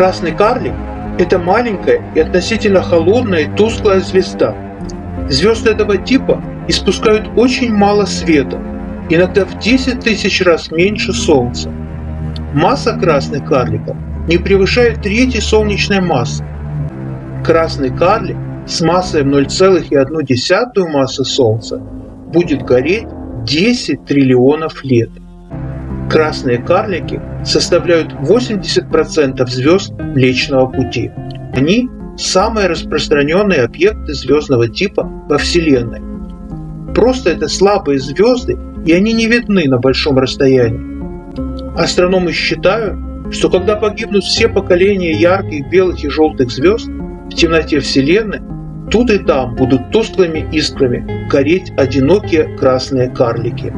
Красный карлик – это маленькая и относительно холодная и тусклая звезда. Звезды этого типа испускают очень мало света, иногда в 10 тысяч раз меньше Солнца. Масса красных карликов не превышает трети солнечной массы. Красный карлик с массой в 0,1 массы Солнца будет гореть 10 триллионов лет. Красные карлики составляют 80% звезд Млечного Пути. Они – самые распространенные объекты звездного типа во Вселенной. Просто это слабые звезды, и они не видны на большом расстоянии. Астрономы считают, что когда погибнут все поколения ярких белых и желтых звезд, в темноте Вселенной тут и там будут тусклыми искрами гореть одинокие красные карлики.